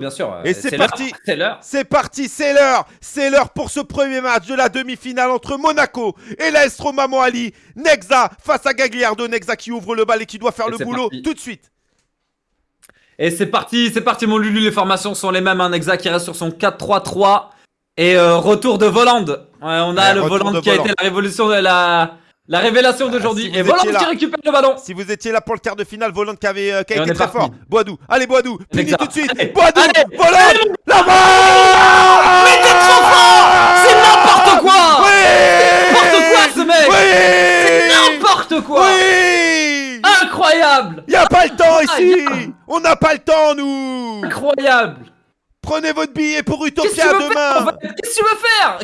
Bien sûr. Et euh, c'est parti. C'est l'heure. C'est parti, c'est l'heure C'est l'heure pour ce premier match de la demi-finale entre Monaco et l'AS Roma Moali. Nexa face à Gagliardo. Nexa qui ouvre le bal et qui doit faire Et le boulot parti. tout de suite. Et c'est parti, c'est parti, mon Lulu. Les formations sont les mêmes. Un Nexa qui reste sur son 4-3-3. Et euh, retour de Voland. Ouais, on a Ouais, le Voland qui a Voland. été la révolution de la, la révélation d'aujourd'hui. si vous et qui récupère le ballon. Si vous étiez là pour le quart de finale, Volant qui, avait, euh, qui a été très fort. Boadou, allez Boadou, Nexa. tout de suite. Allez, Boadou, allez, Volant, la balle. Mais t'es trop fort. C'est n'importe quoi. Oui. N'importe quoi, ce mec. Oui. N'importe quoi. Oui. Incroyable. Y a pas le temps Ah, ici. On n'a pas le temps, nous. Incroyable Prenez votre billet pour Utopia en demain Qu'est-ce que tu veux faire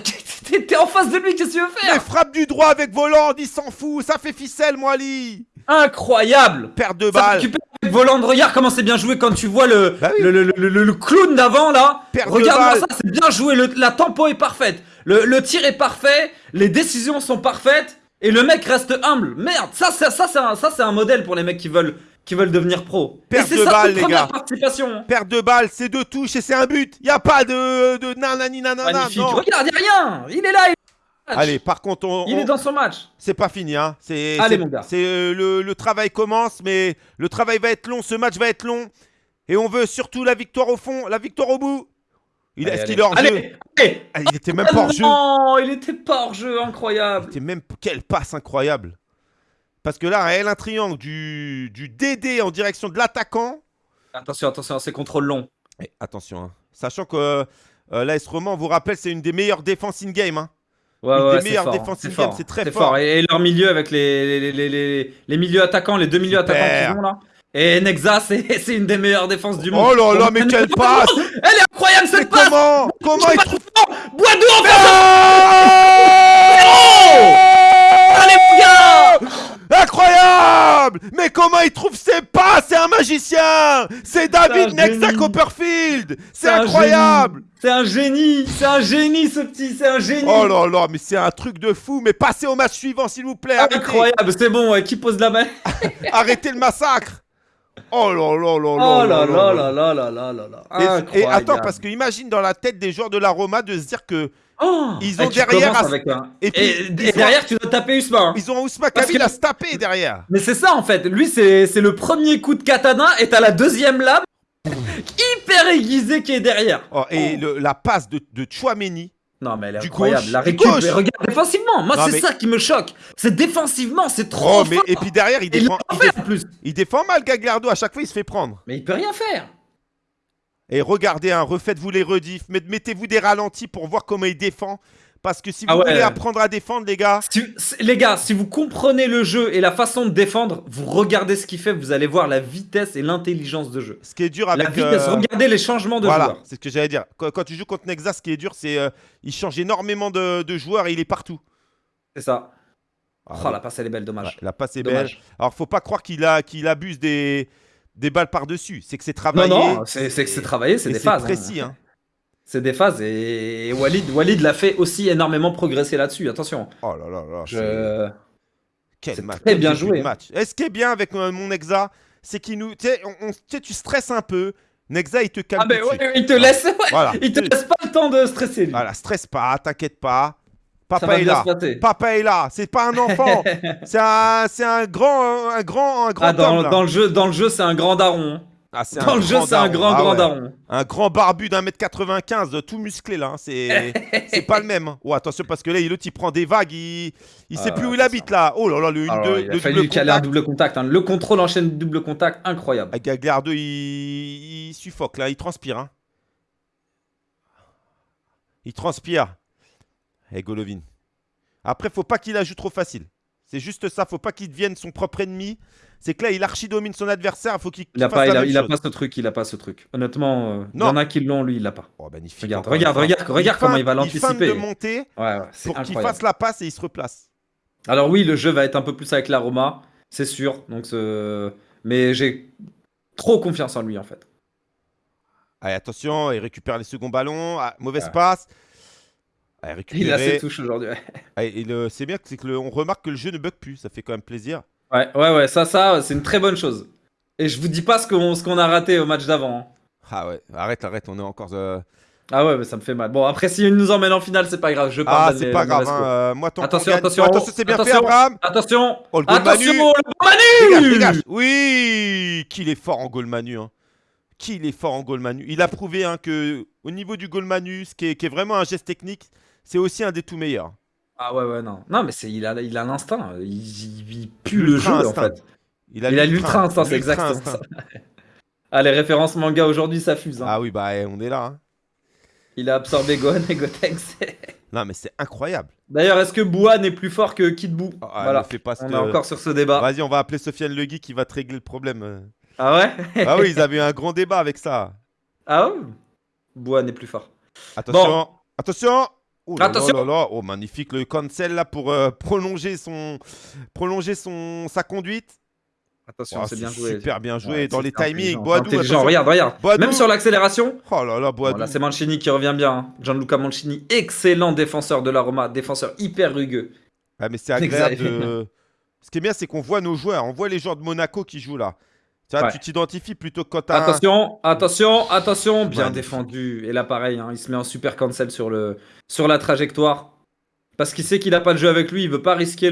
T'es- en face de lui, qu'est-ce que tu veux Les faire frappes du droit avec Voland, il s'en fout, ça fait ficelle, Moali Incroyable Perte de Ça balle récupère avec Voland, regarde comment c'est bien joué quand tu vois le, Bah oui. le, le, le- le- le clown d'avant là. Perte de Regarde-moi balle. ça, c'est bien joué, le- la tempo est parfaite, le, le tir est parfait, les décisions sont parfaites et le mec reste humble. Merde, ça, ça, ça c'est un, ça, c'est un modèle pour les mecs qui veulent, qui veulent devenir pro. Perte de balle, les gars. participation. Perte de balle, c'est deux touches et c'est un but Y a pas de, de nanani nanana, Magnifique. non Regarde, a rien. Il est là. Il, Allez, par contre, on, il on- est dans son match. c'est pas fini, hein. C'est, Allez, mon gars. C'est euh, le, le travail commence, mais le travail va être long, ce match va être long, et on veut surtout la victoire au fond, la victoire au bout. Il, est-ce qu'il est hors jeu Allez, allez. Ah, Il était même pas hors jeu. Non, il était pas hors jeu, incroyable. C'était même quelle passe incroyable. Parce que là, un L1 triangle du, du DD en direction de l'attaquant. Attention, attention, c'est contrôle long. Et attention, hein. sachant que euh, l'AS Roman, on vous rappelle, c'est une des meilleures défenses in-game. hein. Ouais, Une ouais, des meilleures fort, défenses in-game, c'est très c'est fort. Et, et leur milieu avec les, les, les, les, les milieux attaquants, les deux milieux Super. attaquants qu'ils ont là. Et Nexa, c'est une des meilleures défenses du monde. Oh là là, mais quelle passe Elle est incroyable Mais cette passe comment Comment il trouve Bois d'eau en face Ah Allez mon gars Incroyable Mais comment il trouve ses pas? C'est un magicien. C'est David Nexa. Copperfield. C'est incroyable. C'est un génie. C'est un génie ce petit, c'est un génie. Oh là là, mais c'est un truc de fou. Mais passez au match suivant, s'il vous plaît. Arrêtez, Incroyable, c'est bon, ouais, qui pose la main? Arrêtez le massacre. Oh là là là Oh là là là là là là. là là là Et- attends, parce que imagine dans la tête des joueurs de la Roma de se dire que Oh Ils ont Et tu derrière avec un- et puis, ont- derrière, tu dois taper Usman. hein. ils ont Parce Kamil que- à se taper derrière. Mais c'est ça en fait, lui c'est c'est le premier coup de katana et t'as la deuxième lame hyper aiguisée qui est derrière. Oh, et le- la passe de, de Chouameni. Non mais elle est Du incroyable, gauche, la récup, mais regarde défensivement, moi c'est mais- ça qui me choque. C'est défensivement, c'est trop Oh, mais, fort. et puis derrière, il défend, l'a il, fait défend, en plus. il défend mal Gagliardo. À chaque fois, il se fait prendre. Mais il peut rien faire. Et regardez, hein, refaites-vous les rediffs. met- Mettez-vous des ralentis pour voir comment il défend. Parce que si vous Ah ouais. voulez apprendre à défendre, les gars, Si- les gars, si vous comprenez le jeu et la façon de défendre, vous regardez ce qu'il fait, vous allez voir la vitesse et l'intelligence de jeu. ce qui est dur La avec. vitesse, euh, regardez les changements de voilà, c'est ce que j'allais dire. Quand, quand tu joues contre Nexa, ce qui est dur, c'est euh, il change énormément de, de joueurs et il est partout. C'est ça. Ah, oh la passe elle est belle, dommage. ouais, la passe est belle. Alors, faut pas croire qu'il abuse des, des balles par-dessus. C'est que c'est Non, travaillé. non, c'est c'est que c'est travaillé, c'est des phases. hein. précis. hein. C'est des phases et, Walid, Walid l'a fait aussi énormément progresser là-dessus. Attention. Oh là là là. c'est- Je... Quel c'est match, très quel bien joué, hein. match. Et ce qui est bien avec euh, mon Nexa, c'est qu'il nous. Tu sais, tu stresses un peu. Nexa, il te calme. Ah ben ouais, il te laisse, Voilà. il te laisse pas le temps de stresser lui. Voilà, stresse pas, t'inquiète pas. Papa est là. Papa est là. C'est pas un enfant. c'est un, c'est un grand, un grand, un grand Ah, dans, homme. dans le jeu, dans le jeu, c'est un grand daron. hein. Ah, Dans le jeu, c'est un grand Ah grand ouais. daron. Un grand barbu d'un mètre 95, tout musclé là. hein. C'est, c'est pas le même. Oh attention parce que là, l'autre il prend des vagues. Il, il sait Ah, plus où il habite là. Oh là là, le 1-2, Alors, il a le fallu double caler un contact. double contact. hein. Le contrôle enchaîne double contact, incroyable. Ah, Gagliardo, il... il suffoque là, il transpire. hein. Il transpire. Et Golovin. Après, faut pas qu'il la joue trop facile. C'est juste ça, faut pas qu'il devienne son propre ennemi. C'est que là, il archi-domine son adversaire, faut qu'il Il a qu'il pas, fasse il la a, même il a chose. pas ce truc, il a pas ce truc. Honnêtement, euh, il y en a qui l'ont, lui, il l'a pas. Oh, magnifique. Regarde, regarde, regarde, regarde comment il va feinte- Il l'anticiper. de monter Ouais, ouais, c'est pour qu'il fasse la passe et il se replace. Alors oui, le jeu va être un peu plus avec la Roma, c'est sûr. Donc, mais j'ai trop confiance en lui en fait. Allez, attention, il récupère les seconds ballons. Ah, mauvaise Ouais. passe. Il a ses touches aujourd'hui. ouais. Et le- c'est bien, c'est que le- on remarque que le jeu ne bug plus. Ça fait quand même plaisir. Ouais, ouais, ouais, ça, ça, c'est une très bonne chose. Et je vous dis pas ce qu'on ce qu'on a raté au match d'avant. hein. Ah ouais, arrête, arrête, on est encore. euh, Ah ouais, mais ça me fait mal. Bon, après, s'il nous emmène en finale, c'est pas grave. Je Ah, pardonne c'est pas grave. Hein, euh, moi, tant Attention, gagne- attention, attention, c'est bien fait, attention. Abraham. Attention Oh, le goal Attention, Manu. le Dégage, Manu dégage. Oui, qu'il est fort en goal Manu. Hein. Qu'il est fort en goal Manu. Il a prouvé hein, que au niveau du goal Manu, ce qui est, qui est vraiment un geste technique, c'est aussi un des tout meilleurs. Ah ouais, ouais, non. Non, mais c'est, il a, il a l'instinct. Il, il- il pue le jeu, en instinct. fait. Il a l'ultra instinct, c'est exactement instinct. ça. Ah, les références manga aujourd'hui, ça fuse. hein. Ah oui, bah on est là. hein. Il a absorbé Gohan et Gotenks. Non, mais c'est incroyable. D'ailleurs, est-ce que Boua n'est plus fort que Kid Buu Ah, Voilà, fais pas on que- est encore sur ce débat. Vas-y, on va appeler Sofiane Legui qui va te régler le problème. euh. Ah ouais? Ah oui, ils avaient eu un grand débat avec ça. Ah ouais? Boua n'est plus fort. Attention, attention. Oh là Attention. là. Oh magnifique le cancel là pour euh, prolonger son prolonger son sa conduite. Attention, Oh, c'est bien joué. Super bien joué Ouais, dans les timings. Boadou. Regarde, regarde. Boadou. Même sur l'accélération. Oh là là, Boadou. C'est Mancini qui revient bien. hein. Gianluca Mancini, excellent défenseur de la Roma, défenseur hyper rugueux. Ah, mais c'est agréable de. Ce qui est bien, c'est qu'on voit nos joueurs. On voit les joueurs de Monaco qui jouent là. Tu vois, Ouais. tu t'identifies plutôt que quand t'as. un- Attention, attention, attention, bien défendu. Et là, pareil, hein, il se met en super cancel sur, le, sur la trajectoire. Parce qu'il sait qu'il n'a pas de jeu avec lui, il veut pas risquer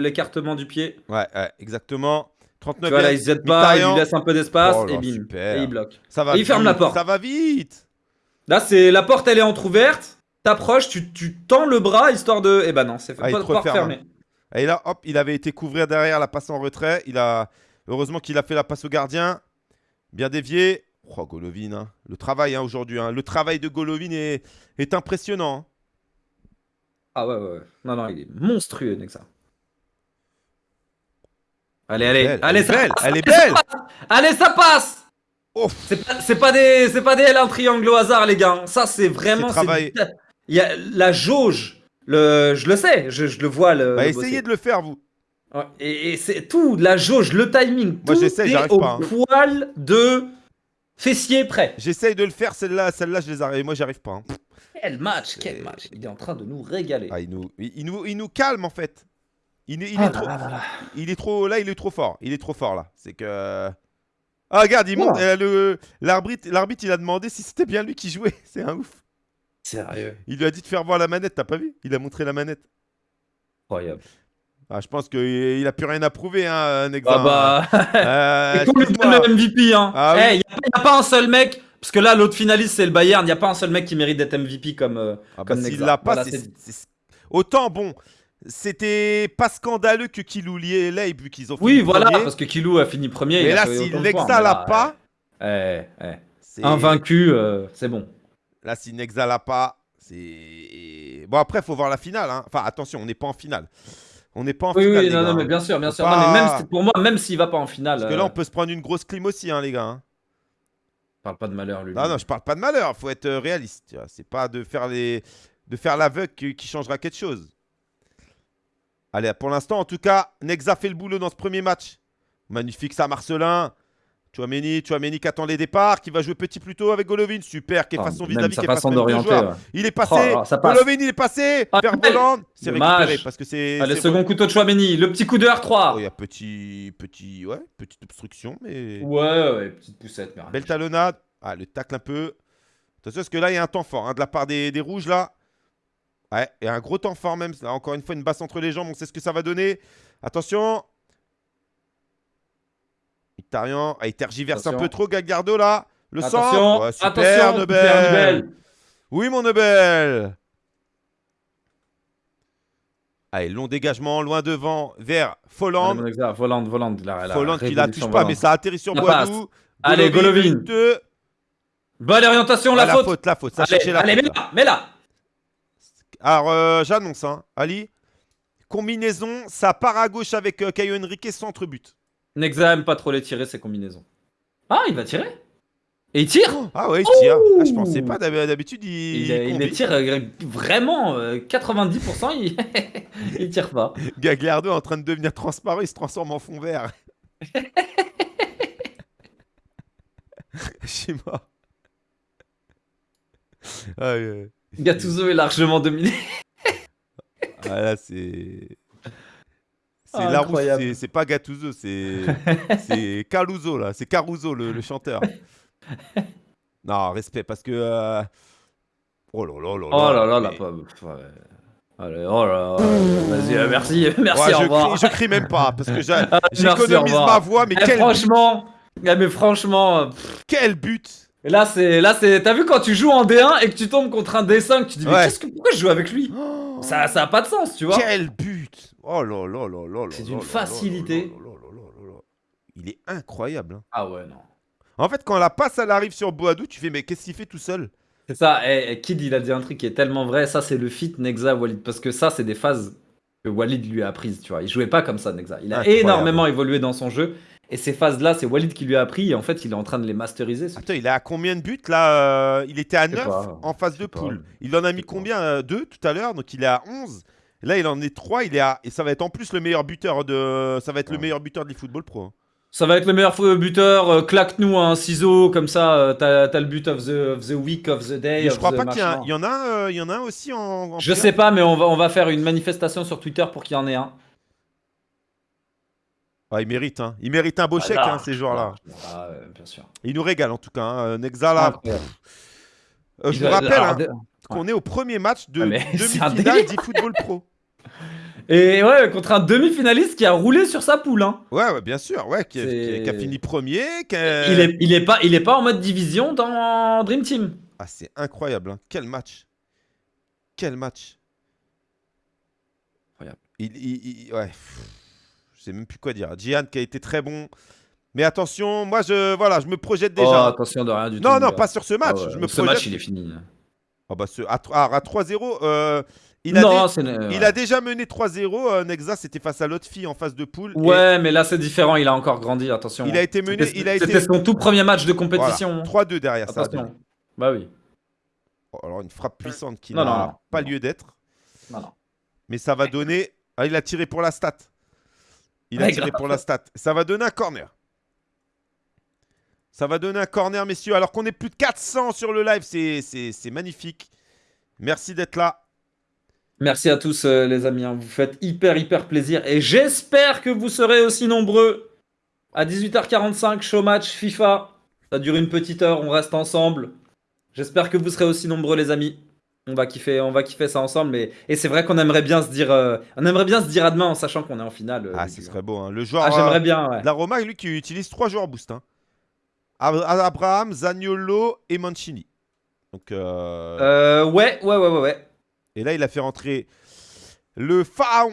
l'écartement du pied. Ouais, ouais, exactement. 39 Tu vois, là, il se jette pas, il lui laisse un peu d'espace, Oh et bim. super. Et il bloque. Ça va Et il ferme la porte. Ça va vite. Là, c'est la porte, elle est entrouverte. T'approches, tu, tu tends le bras histoire de. Eh ben non, c'est Ah, pas de porte fermée. Et là, hop, il avait été couvrir derrière la passe en retrait. Il a heureusement qu'il a fait la passe au gardien, bien dévié. Oh, Golovin, hein. le travail hein, aujourd'hui, hein. le travail de Golovin est, est impressionnant. Ah ouais, ouais, ouais. Non, non, il est monstrueux, Nexa. Allez, allez, allez, elle est ça belle, passe, elle est allez, ça belle. passe. Allez, ça passe. C'est pas, pas des, c'est pas des L1 triangle au hasard, les gars. Ça, c'est vraiment. Il y a la jauge. Le, je le sais, je, je le vois. Le, Bah, le essayez de le faire, vous. Ouais, Et, et c'est tout, la jauge, le timing. Moi, tout j'essaie, est j'arrive au pas, hein. poil de fessier prêt. J'essaye de le faire, celle-là, celle-là, je les arrive. Moi, j'arrive pas. hein. Quel match, quel match. Il est en train de nous régaler. Ah, il, nous, il, il nous, il nous calme, en fait. Il, est- il Ah est là trop, là là là. il est trop, là, il est trop fort. Il est trop fort, là. C'est que. Ah, regarde, il monte. Euh, le- L'arbitre, l'arbitre, il a demandé si c'était bien lui qui jouait. C'est un ouf. Sérieux. Il lui a dit de faire voir la manette, t'as pas vu? Il a montré la manette. Incroyable. Ah, je pense qu'il a plus rien à prouver, hein, Nexa. Ah bah. Euh, Et qu'on lui excuse-moi. donne le MVP, hein. Ah Eh, oui. y a, pas- y a pas un seul mec. Parce que là, l'autre finaliste, c'est le Bayern. Il n'y a pas un seul mec qui mérite d'être MVP comme. euh, Ah bah, comme Nexa. l'a pas, Voilà, Autant, bon, c'était pas scandaleux que Kiloulier l'ait, vu qu'ils ont fait Oui, voilà, premier. parce que Kilou a fini premier. Mais il là, si Nexa l'a pas, eh, eh, c'est- Invaincu, euh, c'est bon. Là, si Nexa l'a pas, c'est. Bon, après, faut voir la finale. hein. Enfin, attention, on n'est pas en finale. On n'est pas en Oui, finale. oui, non, gars, non, hein. mais bien sûr, bien sûr. Non, mais pas- même pour moi, même s'il va pas en finale. Parce que là, euh, on peut se prendre une grosse clim aussi, hein, les gars. hein. parle pas de malheur, lui. Non, non, je parle pas de malheur. Faut être euh, réaliste. C'est pas de faire les, de faire l'aveugle qui, qui changera quelque chose. Allez, pour l'instant, en tout cas, Nexa fait le boulot dans ce premier match. Magnifique, ça, Marcelin. Chouameni, Chouameni qui attend les départs, qui va jouer petit plus tôt avec Golovin. Super, qui est Ah, façon même vis-à-vis, qui est façon d'orienter. ouais. Il est passé. Oh. Golovin, il est passé. Ah. C'est récupéré parce que c'est. Allez, c'est- second couteau de Chouameni, le petit coup de R3. Oh, il y a petit, petit, ouais, petite obstruction, mais. Ouais, ouais, petite poussette. mais. Belle talonnade. Ah, le tacle un peu. Attention, parce que là, il y a un temps fort hein, de la part des, des rouges, là. Ouais, et un gros temps fort même. Là, encore une fois, une basse entre les jambes. On sait ce que ça va donner. Attention. Ah, il tergiverse un peu trop, Galgardo, là. Le centre. Ouais, super, attention, Nobel. super Nobel. Oui, mon Nobel. Allez, long dégagement, loin devant, vers Allez, Folland. la, la Folland qui la touche pas, mais ça atterrit sur Boadou. Allez, Golovin. deux. Bonne orientation, Ah, la, faute. la faute. Ça Allez, la allez, faute, mets là. là, mets là. Alors, euh, j'annonce, hein, Ali. Combinaison, ça part à gauche avec euh, Caio Henrique, centre-but. Nexa aime pas trop les tirer, ses combinaisons. Ah, il va tirer Et il tire Ah ouais, il tire. Ah, je pensais pas, d'hab- d'habitude, il. Il, il les tire euh, vraiment euh, 90%, il... il tire pas. Gagliardo est en train de devenir transparent, il se transforme en fond vert. Chez moi. Ah. Gattuso est largement dominé. Ah, là, c'est. C'est Ah, Larousse, c'est- pas Gattuso, c'est Caruso là, c'est Caruso le, le chanteur. non, respect, parce que. euh, Oh là là là Oh là là, la mais-. Ouais. Allez, oh là là. Vas-y, euh, merci, merci, Ouais, au je, revoir. crie, je crie même pas, parce que Merci, au j'économise ma voix, mais Eh, quel, franchement, eh, mais franchement, euh, pff, quel but et là c'est, là c'est, t'as vu quand tu joues en D1 et que tu tombes contre un D5, tu te dis mais qu'est-ce que, pourquoi je joue avec lui? Oh, Ça, ça a pas de sens, tu vois. Quel but Oh là là là là là C'est d'une facilité. Il est incroyable. hein. Ah ouais non. En fait, quand la passe elle arrive sur Boadou, tu fais mais qu'est-ce qu'il fait tout seul C'est ça. Et, et Kid il a dit un truc qui est tellement vrai. Ça c'est le fit Nexa Walid parce que ça c'est des phases que Walid lui a apprises, tu vois. Il jouait pas comme ça Nexa. Il a Incroyable. énormément évolué dans son jeu. Et ces phases-là, c'est Walid qui lui a appris et en fait, il est en train de les masteriser. ce Attends, il est à combien de buts là euh, Il était à Je sais 9 pas. en phase de sais pas. poule. Il en a mis sais pas. combien 2 tout à l'heure, donc il est à 11. Là, il en est 3, il est à... et ça va être en plus le meilleur buteur de ça va être le meilleur buteur de l'eFootball Pro. hein. Ça va être le meilleur buteur. euh, Claque-nous un ciseau comme ça. euh, T'as t'as le but of the, of the week, of the day. Et je crois pas qu'il y, en a un, euh, il y en a un aussi en, en Je P1. sais pas, mais on va, on va faire une manifestation sur Twitter pour qu'il y en ait un. Ah, il mérite hein. Il mérite un beau chèque Voilà. hein, ces joueurs-là. Ah, bien sûr. Il nous régale en tout cas hein. Nexa là. Incroyable. euh, je vous rappelle hein, qu'on est au premier match de Ah, demi-finale d'eFootball Pro. Et ouais, contre un demi-finaliste qui a roulé sur sa poule. Hein. Ouais, ouais, bien sûr, ouais, qui, a- qui a- qui a C'est- fini premier. qui a- Il, est, il, est pas, il est pas en mode division dans Dream Team. Ah, c'est incroyable, hein. quel match. Quel match. Incroyable. Il, il- il- ouais. Je sais même plus quoi dire. Gian qui a été très bon. Mais attention, moi je voilà, je me projette Oh, déjà. attention de rien du tout. non, mon non, gars. pas sur ce match. Ah ouais, je me ce projette. match, il est fini. Ah bah, ce- à, tr- ah, à 3-0, euh, il, a non, dé- c'est. il a déjà mené 3-0. euh, Nexa, c'était face à l'autre fille en phase de poule. et Ouais, mais là c'est différent, il a encore grandi, attention. Il a été mené. C'était- été. Son tout premier match de Voilà, compétition. 3-2 derrière ça. Bah oui. Oh, alors une frappe puissante qui n'a pas lieu d'être. Mais ça va donner. Ah, il a tiré pour la stat. Il a Ouais, tiré grave. pour la stat. Ça va donner un corner. Ça va donner un corner, messieurs. Alors qu'on est plus de 400 sur le live, c'est- magnifique. Merci d'être là. Merci à tous euh, les amis, hein. vous faites hyper hyper plaisir et j'espère que vous serez aussi nombreux à 18h45 show match FIFA. Ça dure une petite heure, on reste ensemble. J'espère que vous serez aussi nombreux les amis. On va kiffer, on va kiffer ça ensemble mais et c'est vrai qu'on aimerait bien se dire euh, on aimerait bien se dire à demain en sachant qu'on est en finale. euh, Ah, ce serait beau. hein. Le joueur Ah, euh, j'aimerais bien ouais. de la Roma, lui, qui utilise trois joueurs boost. hein. Ab- Abraham, Zaniolo et Mancini. Donc, euh, Euh, ouais, ouais, ouais, ouais, ouais. Et là, il a fait rentrer le pharaon.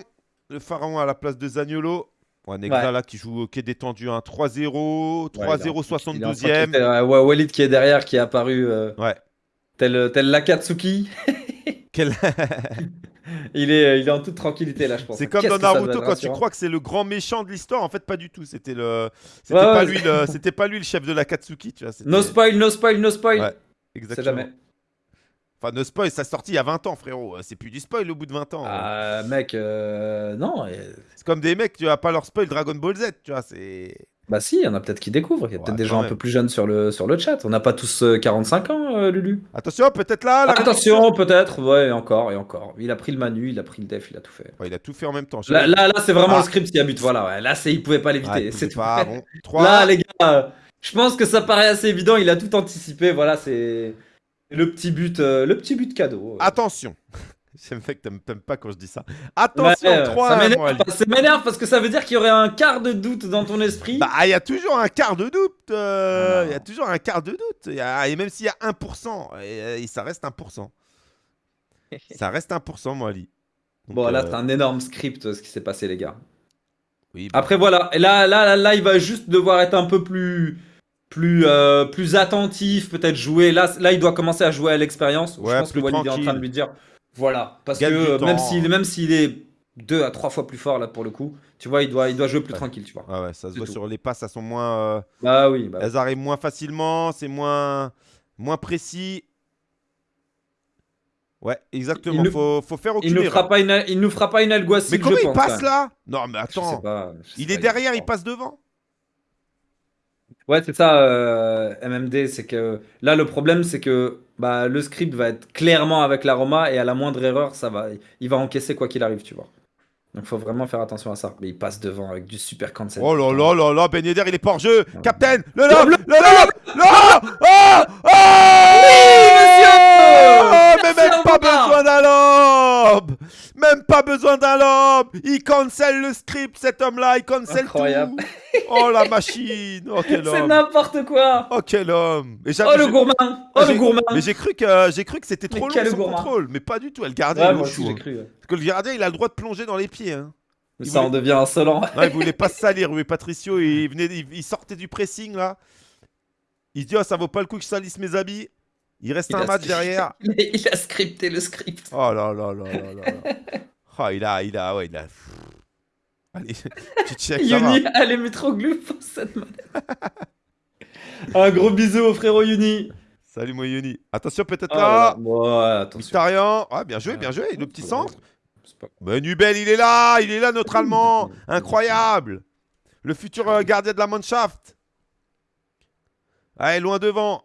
Le pharaon à la place de Zaniolo. Ouais, Negra Ouais. là qui joue qui est détendu. hein. 3-0, Ouais, il est en- 3-0, Il est en 72e. tranquillité, ouais, ouais, Walid qui est derrière, qui est apparu euh, Ouais. tel, tel Lakatsuki. Quel- Il est, il est en toute tranquillité là, je pense. C'est comme dans Naruto quand tu crois que c'est le grand méchant de l'histoire. En fait, pas du tout. C'était le, c'était Ouais, pas ouais, lui c'était pas lui le chef de la Katsuki, tu vois. No spoil, no spoil, no spoil. Ouais, Exactement. jamais. Enfin, no spoil, ça sorti il y a 20 ans, frérot. C'est plus du spoil au bout de 20 ans. Ah, mec, euh, non. euh, C'est comme des mecs, tu vas pas leur spoil Dragon Ball Z, tu vois. C'est. Bah si, il y en a peut-être qui découvrent. Il y a Ouais, peut-être des quand gens un même. peu plus jeunes sur le, sur le chat. On n'a pas tous euh, 45 ans, euh, Lulu. Attention, peut-être là. la Attention, peut-être. Ouais, et encore, et encore. Il a pris le manu, il a pris le def, il a tout fait. Ouais, il a tout fait en même temps. Là, là, là, c'est vraiment Ah. le script qui a but. Voilà, ouais. Là, c'est, il pouvait pas l'éviter. il c'est tout. pas, bon. 3. Là, les gars, euh, je pense que ça paraît assez évident. Il a tout anticipé. Voilà, c'est le petit but, euh, le petit but cadeau. Attention. J'aime fait que t'aimes pas quand je dis ça. Attention, Ouais, 3 ça m'énerve, Ali. ça m'énerve parce que ça veut dire qu'il y aurait un quart de doute dans ton esprit. Bah, il y a toujours un quart de doute. euh, Il y a toujours un quart de doute. Y a- et même s'il y a 1%, et, et ça reste 1%. ça reste 1%, moi, Ali. Donc, bon, là, euh, c'est un énorme script ce qui s'est passé, les gars. oui, bah, Après, voilà. Et là, là, là, là, il va juste devoir être un peu plus, plus, euh, plus attentif, peut-être jouer. Là, là, il doit commencer à jouer à l'expérience. Ouais, je pense que Walid est en train de lui dire, voilà, parce Gagne que même s'il, même s'il est deux à trois fois plus fort là pour le coup, tu vois, il doit, il doit jouer plus Ouais. tranquille, tu vois. ah ouais, ça se voit tout. sur les passes, elles sont moins. euh, Bah oui. Bah, elles arrivent moins facilement, c'est moins, moins précis. Ouais, exactement. Il faut, faut faire aucune il nous erreur. fera pas une, il nous fera pas une Alguacil, Mais comment je il pense, passe là? Non, mais attends. pas, Il est derrière, il passe devant? Ouais, c'est ça, euh, MMD, c'est que là le problème c'est que bah, le script va être clairement avec la Roma et à la moindre erreur, ça va, il va encaisser quoi qu'il arrive, tu vois. Donc faut vraiment faire attention à ça. Mais il passe devant avec du super cancel. Oh là là là là, Ben Yedder, il est pas hors jeu. Ouais. Captain, le lob, le lob, le lob Oh Oh Oui, monsieur Oh, Mais même pas besoin d'un lob Même pas besoin d'un lob Il cancel le script, cet homme-là, il cancel Incroyable. tout Oh la machine Oh quel C'est homme n'importe quoi Oh quel homme Et Oh le gourmand Oh le gourmand Mais j'ai cru que j'ai cru que c'était trop long son gourmand. contrôle, mais pas du tout. Le Ouais, moi au aussi chou, hein. cru. ouais. Parce que le gardien il a le droit de plonger dans les pieds. Hein. Il ça en voulait- devient insolent. Non, il voulait pas se salir, oui, Patricio. Il, venait, il, il sortait du pressing là. Il dit, oh, ça vaut pas le coup que je salisse mes habits. Il reste Il un match derrière. Il a scripté le script. Oh là là là là là. là. Oh, il a, il a, ouais, il a. Allez, tu check. Yuni, allez Métroglou pour cette manette. Un gros bisou au frérot Yuni. Salut, moi, Yoni. Attention, peut-être Oh là. Ouais, attention. Ah, bien joué, bien joué. Le petit centre. Pas- Ben Nubel, il est là, il est là, notre Allemand. Incroyable. Le futur euh, gardien de la Mannschaft. Allez, loin devant.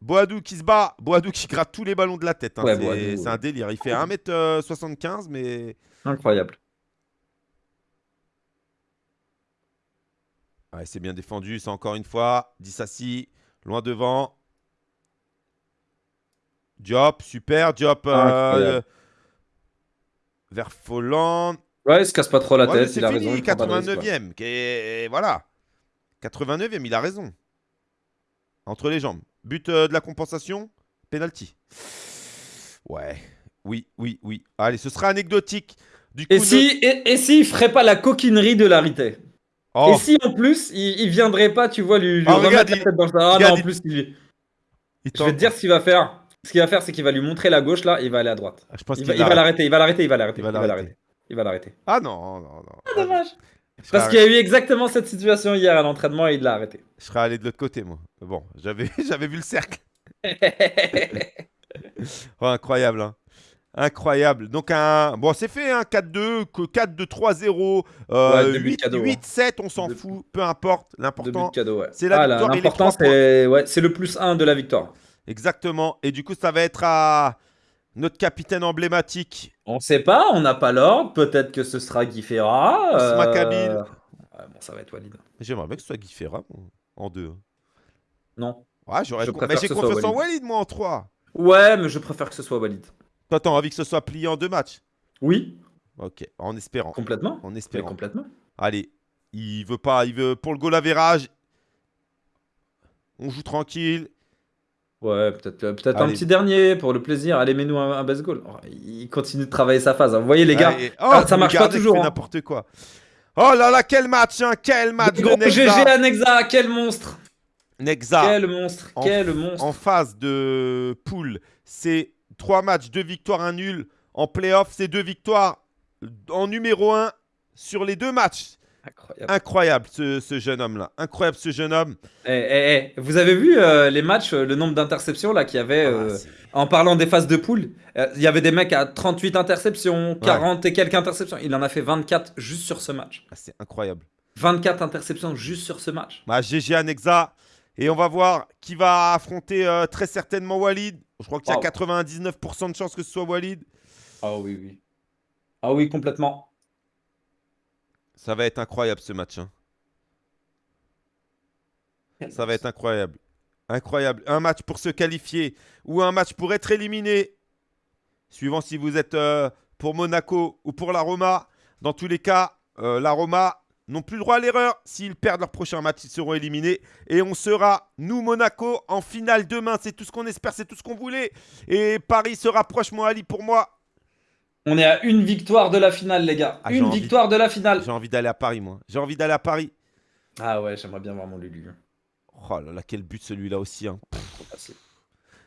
Boadou qui se bat. Boadou qui gratte tous les ballons de la tête. hein. Ouais, c'est c'est ouais. un délire. Il fait 1m75, mais. Incroyable. Ouais, c'est bien défendu, ça encore une fois. Dissassi, loin devant. Diop, super. Diop euh, vers Folland. Ouais, il se casse pas trop la tête, c'est il a fini, raison. il prend pas de risque, quoi. 89e. Et voilà. 89e, il a raison. Entre les jambes. But euh, de la compensation, penalty. Ouais. Oui, oui, oui. Allez, ce sera anecdotique. Du coup, Et ne- si, et, s'il ferait pas la coquinerie de l'arité? Oh, Et si en plus, il, il viendrait pas, tu vois, lui, lui Ah, remettre regarde, la tête dans le... Ah regarde, non, en plus, il- il je vais te dire ce qu'il va faire. Ce qu'il va faire, c'est qu'il va lui montrer la gauche là, et il va aller à droite. Ah, Je pense Il va il va l'arrête. l'arrêter, il va l'arrêter, il va l'arrêter. Il va l'arrêter. Ah non, non, non. Ah, dommage. Parce qu'il y a eu exactement cette situation hier à l'entraînement et il l'a arrêté. Je serais allé de l'autre côté, moi. Bon, j'avais, j'avais vu le cercle. Oh, incroyable, hein. Incroyable. Donc, un. Bon, c'est fait, hein. 4-2, que 4-2-3-0, euh, Ouais, deux buts 8, cadeaux, hein. 8-7, on s'en fout. Peu importe. L'important. ouais. c'est la Ah, victoire L'important, ouais, c'est le plus 1 de la victoire. Exactement. Et du coup, ça va être à notre capitaine emblématique. On sait pas, on n'a pas l'ordre. Peut-être que ce sera Guy Ferra. Ousma euh, ouais, bon, ça va être Walid. J'aimerais bien que ce soit Guy Ferra en deux. Non. Ouais, j'aurais. Mais j'ai confiance en Walid. Moi, en 3. Ouais, mais je préfère que ce soit Walid. Toi, t'as envie que ce soit plié en deux matchs? Oui, Ok, en espérant. complètement. En Mais espérant. complètement. Allez, il veut pas, il veut pour le goal average. On joue tranquille. Ouais, peut-être euh, peut-être un Allez. petit dernier pour le plaisir. Allez, mets-nous un, un base goal. Oh, il continue de travailler sa phase. hein. Vous voyez, les gars, Allez. ah, ça le marche pas toujours, fait hein. n'importe quoi. Oh là là, quel match, hein, quel match de Gros Nexa. GG à Nexa, quel monstre Nexa Quel monstre En- Quel monstre en phase de poule, c'est trois matchs, deux victoires, un nul. En playoff, c'est deux victoires en numéro un sur les deux matchs. Incroyable. Incroyable ce, ce jeune homme-là. Incroyable ce jeune homme. Eh, eh, eh, Vous avez vu euh, les matchs, euh, le nombre d'interceptions là qu'il y avait euh, Ah, c'est- en parlant des phases de poule euh, Il y avait des mecs à 38 interceptions, 40 et quelques interceptions. Il en a fait 24 juste sur ce match. ah, c'est incroyable. 24 interceptions juste sur ce match. Bah, GG à Nexa. Et on va voir qui va affronter euh, très certainement Walid. Je crois qu'il y a Wow. 99% de chances que ce soit Walid. Ah oui, oui. Ah oui, complètement. Ça va être incroyable ce match. hein. Ça va être incroyable. Incroyable. Un match pour se qualifier ou un match pour être éliminé. Suivant si vous êtes euh, pour Monaco ou pour la Roma. Dans tous les cas, euh, la Roma n'ont plus le droit à l'erreur. S'ils perdent leur prochain match, ils seront éliminés. Et on sera, nous, Monaco, en finale demain. C'est tout ce qu'on espère, c'est tout ce qu'on voulait. Et Paris se rapproche, moi, Ali, pour moi. On est à une victoire de la finale, les gars. Ah, une envie. victoire de la finale. J'ai envie d'aller à Paris, moi. J'ai envie d'aller à Paris. Ah ouais, j'aimerais bien voir mon Lulu. Oh là là, quel but celui-là aussi. hein. Facile.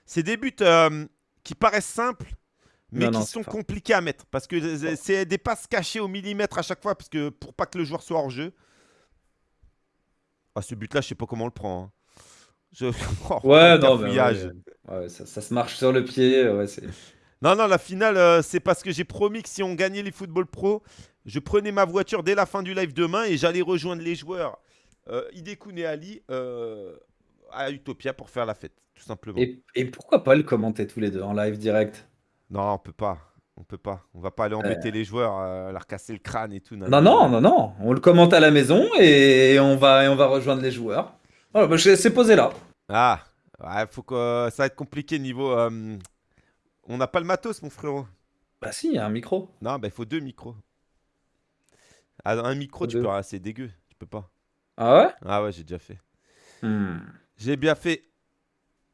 C'est des buts euh, qui paraissent simples, mais Non, qui sont compliqués à mettre. Parce que c'est- des passes cachées au millimètre à chaque fois, parce que pour pas que le joueur soit hors jeu. Ah, ce but-là, je sais pas comment on le prend. hein. Je... Oh, Ouais, le non, mais ouais, ouais, ça, ça se marche sur le pied. Ouais, c'est. Non, non, la finale, euh, c'est parce que j'ai promis que si on gagnait les football pro, je prenais ma voiture dès la fin du live demain et j'allais rejoindre les joueurs euh, et Ali euh, à Utopia pour faire la fête, tout simplement. Et, et pourquoi pas le commenter tous les deux en live direct? Non, on peut pas. On peut pas. On va pas aller embêter les joueurs, euh, leur casser le crâne et tout. Non, non, non, non. On le commente à la maison et on va, et on va rejoindre les joueurs. Voilà, bah, c'est posé là. Ah, Ouais, faut que ça va être compliqué niveau. On n'a pas le matos, mon frérot. Bah si, il y a un micro. Non, bah il faut deux micros. Ah, un micro, tu Deux. peux. ah, c'est dégueu. Tu peux pas. Ah ouais? Ah ouais, j'ai déjà fait. Hmm. J'ai bien fait.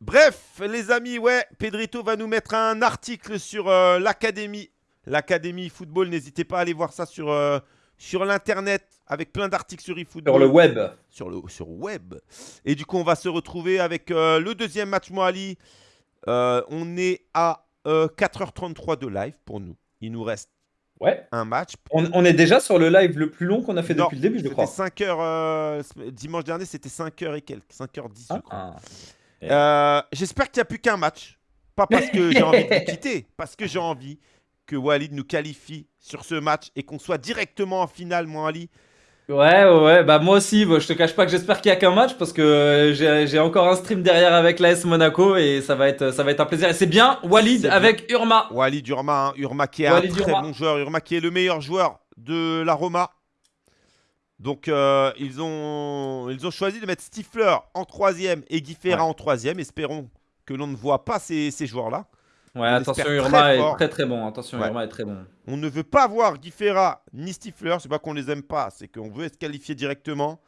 Bref, les amis, ouais, Pedrito va nous mettre un article sur euh, l'académie. L'académie football, n'hésitez pas à aller voir ça sur, euh, sur l'internet avec plein d'articles sur eFootball. Sur le web. Sur le sur web. Et du coup, on va se retrouver avec euh, le deuxième match Moali. On est à euh, 4h33 de live pour nous. Il nous reste Ouais. un match. On, on est déjà sur le live le plus long qu'on a fait Non, depuis le début, je crois. 5 heures. euh, dimanche dernier, c'était 5h et quelques. 5h10, je crois. Ah. Euh, J'espère qu'il n'y a plus qu'un match. Pas parce que j'ai envie de vous quitter, parce que j'ai envie que Walid nous qualifie sur ce match et qu'on soit directement en finale, moi, Ali. Ouais, ouais, ouais, bah moi aussi, bah, je te cache pas que j'espère qu'il y a qu'un match parce que euh, j'ai j'ai encore un stream derrière avec l'AS Monaco et ça va être, ça va être un plaisir. Et c'est bien Walid avec Urma. Walid Urma, hein. Urma qui est Walid un très Urma. bon joueur. Urma qui est le meilleur joueur de la Roma. Donc, euh, ils, ont, ils ont choisi de mettre Stifler en troisième et Guy Ferra en troisième. Espérons que l'on ne voit pas ces, ces joueurs-là. Ouais, On attention, Urma est très très bon. Attention, Ouais. Urma est très bon. On ne veut pas voir Guy Ferra ni Stifler. C'est pas qu'on les aime pas, c'est qu'on veut être qualifié directement.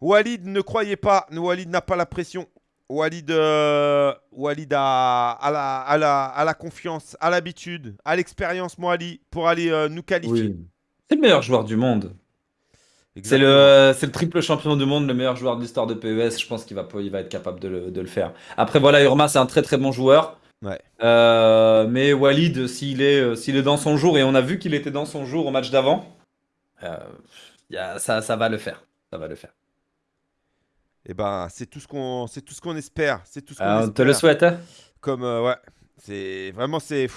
Walid, ne croyez pas. Walid n'a pas la pression. Walid, euh, Walid a, a la, a la- a la confiance, a l'habitude, a l'expérience, moi, Ali, pour aller euh, nous qualifier. Oui. C'est le meilleur joueur du monde. C'est le, c'est le triple champion du monde, le meilleur joueur de l'histoire de PES. Je pense qu'il va, il va être capable de le, de le faire. Après, voilà, Urma, c'est un très très bon joueur. Ouais. Euh, mais Walid, s'il est, euh, s'il est dans son jour, et on a vu qu'il était dans son jour au match d'avant, euh, y a- ça, ça va le faire. Ça va le faire. Eh ben, c'est tout ce qu'on, c'est tout ce qu'on espère. C'est tout ce qu'on Euh, on espère. te le souhaite. hein Comme euh, ouais, c'est vraiment c'est.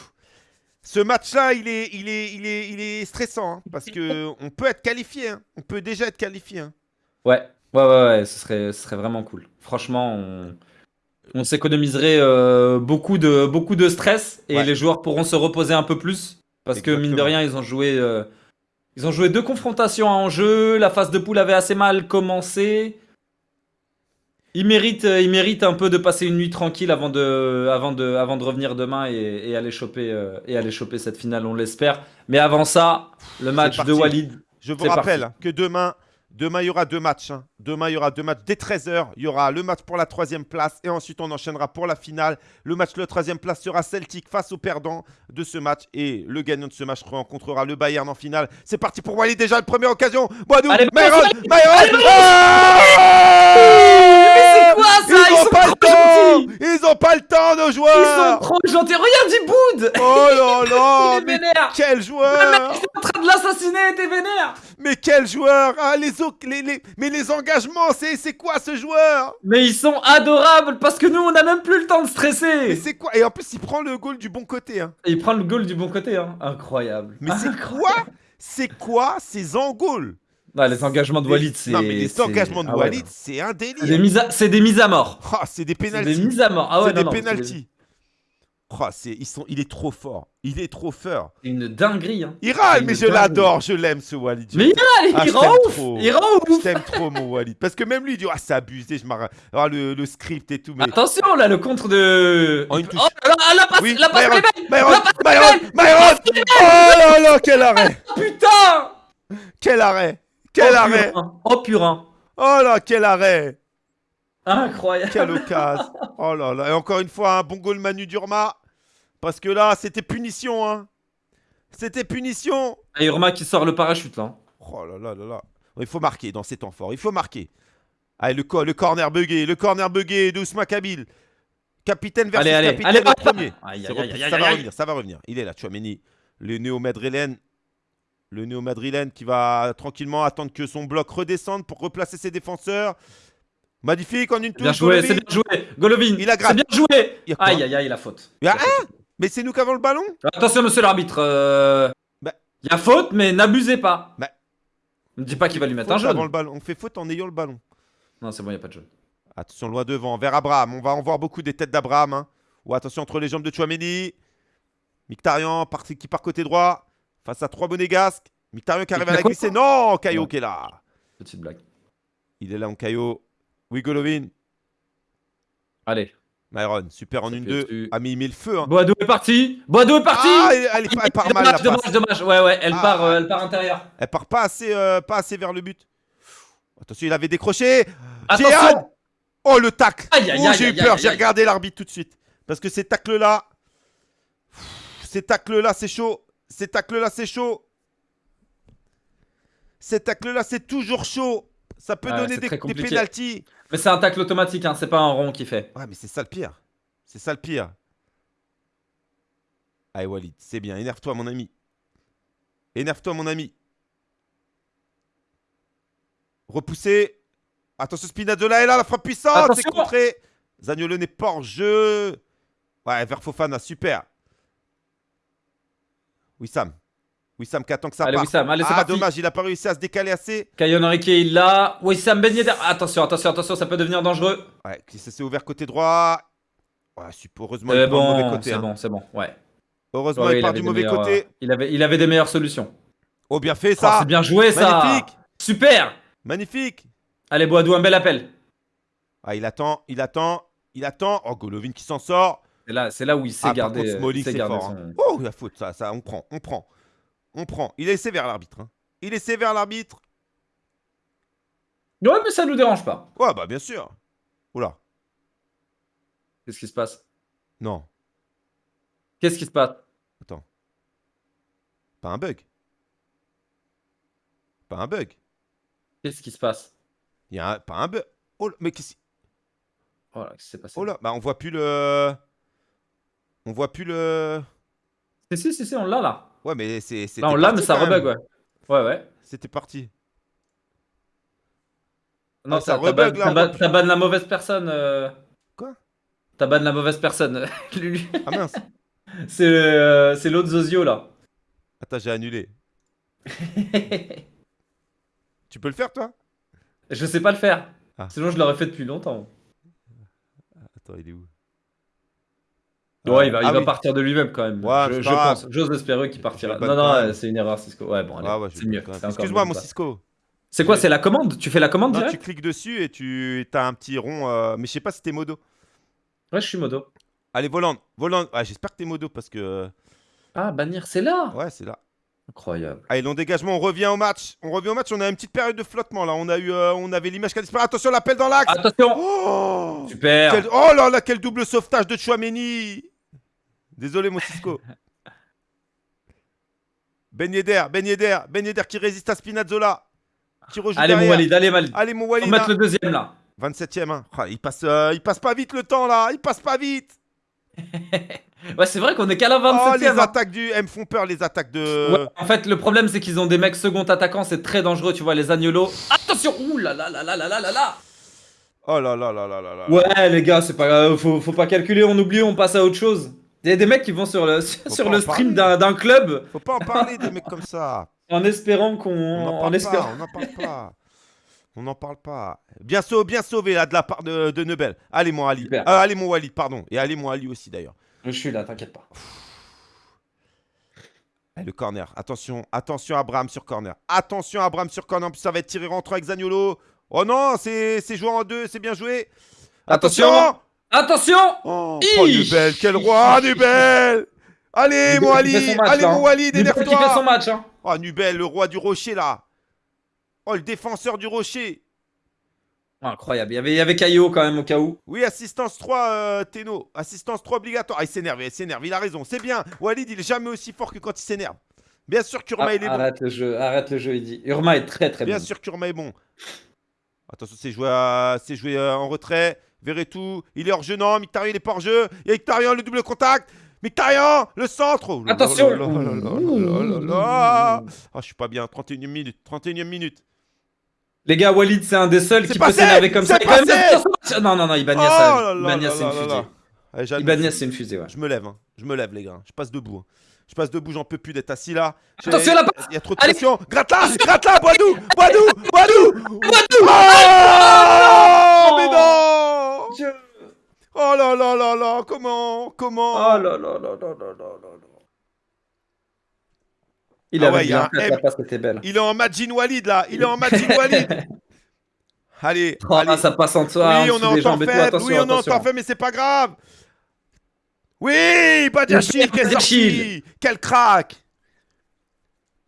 Ce match-là, il est, il est, il est, il est stressant hein, parce que on peut être qualifié. hein. On peut déjà être qualifié. hein. Ouais, ouais, ouais, ouais, ce serait, ce serait vraiment cool. Franchement, on, on s'économiserait euh, beaucoup, de, beaucoup de stress et Ouais. les joueurs pourront se reposer un peu plus. Parce que mine de rien, ils ont joué, euh, ils ont joué deux confrontations en jeu. La phase de poule avait assez mal commencé. Ils méritent, euh, ils méritent un peu de passer une nuit tranquille avant de, avant de, avant de revenir demain et, et aller choper, euh, et aller choper cette finale, on l'espère. Mais avant ça, le match de. Walid. Je vous rappelle parti. que demain, demain, il y aura deux matchs. hein. Demain, il y aura deux matchs. Dès 13h, il y aura le match pour la troisième place. Et ensuite, on enchaînera pour la finale. Le match de la troisième place sera Celtic face au perdant de ce match. Et le gagnant de ce match rencontrera le Bayern en finale. C'est parti pour Walid. Déjà, une première occasion. Boadou, Myron, Myron. Mais c'est quoi ça? Ils Ils ont sont pas le temps Ils ont pas le temps, nos Ils sont joueurs trop gentils. Regarde, il boude Oh là là mais quel Le joueur mec qui est en train de l'assassiner était vénère Mais quel joueur ah, les, les, les- Mais les engagements, c'est c'est quoi ce joueur? Mais ils sont adorables parce que nous, on a même plus le temps de Mais stresser c'est quoi? Et en plus, il prend le goal du bon côté. hein. Et il prend le goal du bon côté, hein. Incroyable. Mais c'est quoi? C'est quoi ces engouls Non, les engagements de Walid, c'est... Non, mais les c'est- engagements de ah ouais, Walid, non. c'est un C'est des, délire. mises à... c'est des mises à mort. Ah, c'est des C'est des pénalties. mises à mort. Ah ouais, c'est des pénalties. Ah, c'est- ils sont, il est trop fort. Il est trop fort. C'est une dinguerie, hein. Il râle, mais je l'adore. Je l'aime, ce Walid. Je Mais il râle, Ah, il je rend ouf. Il rend Je ouf t'aime trop, mon Walid. Parce que même lui, il dit Ah, c'est abusé. Je m'arrête. Ah, le, le script et tout. Mais... Attention, là, le contre de... Oh, une touche. Oh là là, la passe, oui, la passe Myron, Myron, Myron, Myron Oh là là, quel arrêt Putain Quel arrêt Quel oh, arrêt. Oh purin Oh là, quel arrêt Incroyable Quelle occasion Oh là là. Et encore une fois, un bon goal Manu Durma. Parce que là, c'était punition. Hein. C'était punition. Et Irma qui sort le parachute, là. hein. Oh là là là là. Il faut marquer dans ces temps forts. Il faut marquer. Allez, le, co- le corner bugué. Le corner bugué d'Ousma Kabil. Capitaine versus Allez, allez, capitaine allez, premier. Aïe, aïe, aïe, ça va revenir, ça va revenir. Il est là, Chouameni. Le néo-madrilène. Le néo-madrilène qui va tranquillement attendre que son bloc redescende pour replacer ses défenseurs. Magnifique en une touche. Bien joué, c'est bien joué Golovin Il a C'est bien joué Il Aïe, aïe, aïe, la faute. Il y a- ah Mais c'est nous qui avons le ballon? Attention, monsieur l'arbitre. euh, Bah. Il y a faute, mais n'abusez pas. Bah. Ne dis pas qu'il va lui mettre un Faute jaune. le ballon. On fait faute en ayant le ballon. Non, c'est bon, il n'y a pas de jaune. Attention, loin devant, vers Abraham. On va en voir beaucoup des têtes d'Abraham. hein. Ou attention entre les jambes de Chouameni. Mictarian qui part côté droit. Face à trois monégasques. Mictarian qui arrive à la glisser. Non, Caillot qui est là. Petite blague. Il est là en Caillot. Oui, Golovin. Allez. Myron, super en Ça une fait 2 dessus. Ah, mais il met le feu. Hein. Boadou est parti Boadou est parti Ah, elle, elle elle part mal la Dommage, dommage, dommage. Ouais, ouais, elle, Ah. part, euh, elle part intérieur. Elle part pas assez, euh, pas assez vers le but. Attention, il avait décroché. Attention Oh, le tacle Aïe, aïe, Oh, j'ai eu peur, j'ai regardé l'arbitre tout de suite. Parce que ces tacles-là... Ces tacles-là, c'est chaud. Ces tacles-là, c'est chaud. Ces tacles-là, c'est toujours chaud. Ça peut Ouais, donner des, des pénalties. Mais c'est un tacle automatique, hein, c'est pas un rond qui fait. Ouais, mais c'est ça le pire. C'est ça le pire. Allez, Walid, c'est bien. Énerve-toi, mon ami. Énerve-toi, mon ami. Repoussé. Attention, Spinazzola est là, la frappe puissante. C'est contré. Zagnolo n'est pas en jeu. Ouais, vers Fofana, super. Wissam. Wissam qui attend que ça Allez, parte. Wissam, allez, ah, parti. dommage, il a pas réussi à se décaler assez. Kayon Henrique, il l'a. Wissam Ben Yedder. Attention, attention, attention, ça peut devenir dangereux. Ouais, ça s'est ouvert côté droit. Ouais, super. Heureusement, il prend le mauvais bon, côté. c'est hein. bon, c'est bon. Ouais. Heureusement, Ouais, il part du mauvais meilleurs, côté. euh, il, avait, il avait des meilleures solutions. Oh, bien fait Oh, ça. c'est bien joué ça. Magnifique. Super. Magnifique. Allez, Boadou, un bel appel. Ah, il attend, il attend, il attend. Oh, Golovin qui s'en sort. C'est là, là où il sait Ah, contre, Smalling, il hein. Oh, la faute, ça, ça, on prend, on prend. On prend. Il est sévère, l'arbitre. hein. Il est sévère, l'arbitre. Ouais, mais ça nous dérange pas. Ouais, bah, bien sûr. Oula. Qu'est-ce qui se passe? Non, Qu'est-ce qui se passe? Pas un bug. Pas un bug. Qu'est-ce qui se passe? Il y a un- pas un bug. Oh, là, mais qu'est-ce Voilà, qu'est-ce qui s'est passé? Oh là, bah, on voit plus le. On voit plus le. Si, si, si, si, on l'a là. Ouais, mais c'est. Là, on l'a, mais ça rebug, ouais. Ouais, ouais. C'était parti. Non, Ah, ça rebug, ban- là, t'as ban- ban la mauvaise personne. euh. Quoi? T'as ban la mauvaise personne. Lulu. Ah mince. c'est euh, c'est l'autre Zozio là. Attends, j'ai annulé. Tu peux le faire, toi? Je sais pas le faire. Ah. Sinon, je l'aurais fait depuis longtemps. Attends, il est où? Ouais, il va, il Ah va oui. partir de lui-même quand même. Ouais, je pense. J'ose espérer qu'il partira. Non, non, c'est une erreur, Cisco. Ouais, bon, allez. Ah ouais, c'est mieux. Excuse-moi, mon. Cisco. C'est quoi C'est la commande? Tu fais la commande Non, tu direct cliques dessus et tu as un petit rond. euh, Mais je sais pas si t'es modo. Ouais, je suis modo. Allez, volant. Volant. Ah, J'espère que t'es modo parce que. euh, Ah, bannir, c'est là? Ouais, c'est là. Incroyable. Allez, long dégagement, on revient au match. On revient au match, on a une petite période de flottement là. On, a eu, euh, on avait l'image qui a disparu. Attention, l'appel dans l'axe. Attention Oh Super Quel- Oh là là, quel double sauvetage de Chouameni Désolé, mon Cisco. ben Yedder, Ben Yedder, Ben qui résiste à Spinazzola. Qui allez, mon Walid, allez, Walid. Allez, mon Walid. On va mettre le deuxième, là. 27ème, hein. il, passe, pas vite le temps, là. Il passe pas vite. ouais, c'est vrai qu'on est qu'à la 27 Oh, les attaques du. Elles me font peur, les attaques de. Ouais, en fait, le problème, c'est qu'ils ont des mecs second attaquants, c'est très dangereux, tu vois, les Agnolos. Attention Ouh là là là là là là là Oh là là là là là là Ouais, les gars, c'est pas. Faut pas calculer, on oublie, on passe à autre chose. Il y a des mecs qui vont sur le, sur le stream d'un club Faut pas en parler des mecs comme ça. en espérant qu'on. On n'en En parle pas. On n'en parle pas. On n'en parle pas. Bien sauvé, bien sauvé là de la part de, de Nebel. Allez mon Ali. Euh, allez mon Walid, pardon. Et allez mon Ali aussi d'ailleurs. Je suis là, t'inquiète pas. Allez, le corner. Attention, attention Abraham sur corner. Attention Abraham sur corner. En plus, ça va être tiré rentrant avec Zagnolo. Oh non, c'est c'est joué en deux, c'est bien joué. Attention Attention Oh, Ish. oh Nubel, quel roi, Nubel Allez, mon Ali, allez, mon. Walid, fait son match, hein. Oh, Nubel, le roi du rocher, là Oh, le défenseur du rocher Incroyable, il y avait, il y avait Caillot quand même au cas où. Oui, assistance 3, euh, Teno. Assistance 3 obligatoire. Ah, il s'énerve, il s'énerve, il a raison. C'est bien. Walid, il est jamais aussi fort que quand il s'énerve. Bien sûr, Kurma, Ah, il est bon. arrête le jeu, arrête le jeu, il dit. Urma est très très Bien bon. sûr, Kurma est bon. Attention, c'est joué, à- joué en retrait. Verretou, il est hors jeu, non. Mictarian, il est pas hors jeu. Il y a Mictarian, le double contact. Mictarian, le centre. Oh là là Attention. là là là là là là là. Ah, je suis pas bien. 31 minute. 31 minute. Les gars, Walid, c'est un des seuls qui peut s'énerver comme ça. Passé. Non, non, non, Oh là là là c'est une là là fusée. là. Allez. Ibanez, c'est une fusée, ouais. Je me lève, hein. je me lève les gars. Je passe debout. hein. Je passe debout, j'en peux plus d'être assis là. Attention, passe Il y a trop de pression. Gratte là, gratte là, Boidou, Boidou, Boidou. Boidou Oh, mais Oh. non. Oh là là là là, comment Comment Oh là là là là là là là Il ah avait ouais, bien fait, était belle. Il est en Majin Walid là, il est en Majin Walid Allez, oh, ah, allez. Ça passe en toi. Oui, hein, on est en temps oui, on est en temps mais c'est pas grave. Oui, Badiachil, quelle sortie Quel crack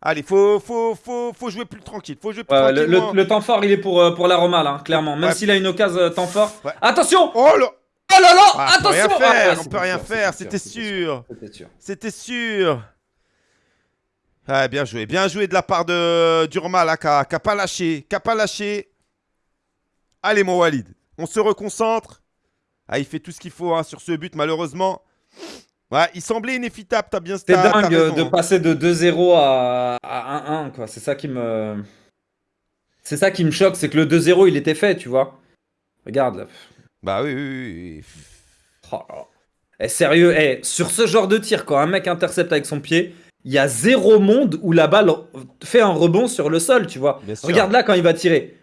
Allez, faut, faut, faut, faut jouer plus tranquille. Faut jouer plus le, temps fort, il est pour, euh, pour là, hein, clairement. Même s'il a une occasion euh, temps fort. Attention Oh là Oh là là Ah, on peut Attention rien faire, Ah, ouais, on peut rien sûr, faire, c'était sûr. C'était sûr. C'était sûr. Ouais, bien joué. Bien joué de la part de Durma, là, qui a, qui a pas lâché. Qui a pas lâché. Allez, mon Walid. On se reconcentre. Ah, il fait tout ce qu'il faut hein, sur ce but, malheureusement. Ouais, il semblait inéfitable. T'as bien t'as dingue raison, de hein. passer de 2-0 à, à 1-1, quoi. C'est ça qui me. C'est ça qui me choque, c'est que le 2-0, il était fait, tu vois. Regarde, là. Bah oui, oui, oui. Oh. Eh, sérieux, eh, sur ce genre de tir, quand un mec intercepte avec son pied, il y a zéro monde où la balle fait un rebond sur le sol, tu vois. Regarde là quand il va tirer.